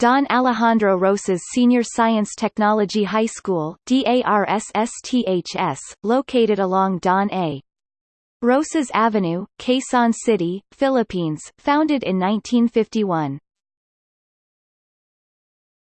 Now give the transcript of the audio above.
Don Alejandro Roces Senior Science Technology High School DARSSTHS, located along Don A. Roces Avenue, Quezon City, Philippines, founded in 1951.